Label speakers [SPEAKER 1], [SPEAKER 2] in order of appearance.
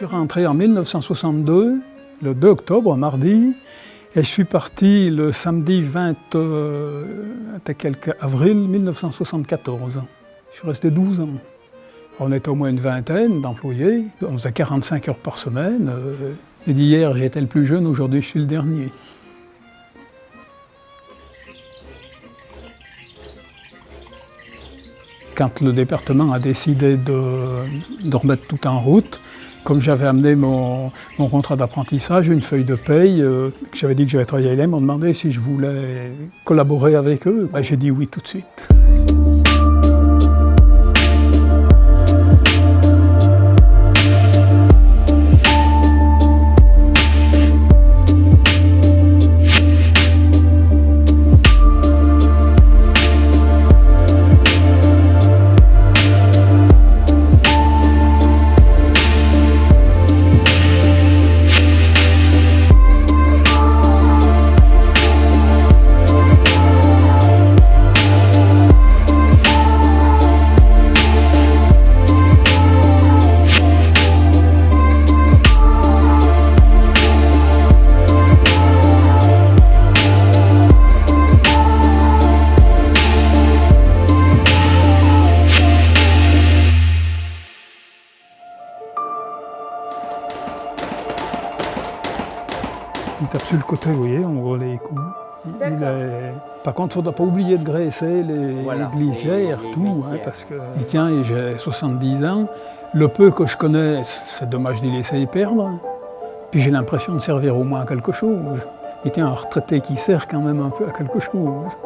[SPEAKER 1] Je suis rentré en 1962, le 2 octobre, mardi, et je suis parti le samedi 20 euh, avril 1974. Je suis resté 12 ans. On était au moins une vingtaine d'employés, on faisait 45 heures par semaine. Euh, et d'hier, j'étais le plus jeune, aujourd'hui, je suis le dernier. Quand le département a décidé de remettre tout en route, comme j'avais amené mon, contrat d'apprentissage, une feuille de paye, euh, j'avais dit que j'allais travailler avec ils m'ont demandé si je voulais collaborer avec eux. Ben, j'ai dit oui tout de suite. Il tape sur le côté, vous voyez, on voit les coups. Par contre, il ne faudra pas oublier de graisser les, glissières, tout, hein, parce qu'il tient, j'ai 70 ans. Le peu que je connais, c'est dommage d'y laisser perdre. Puis j'ai l'impression de servir au moins à quelque chose. Il tient un retraité qui sert quand même un peu à quelque chose.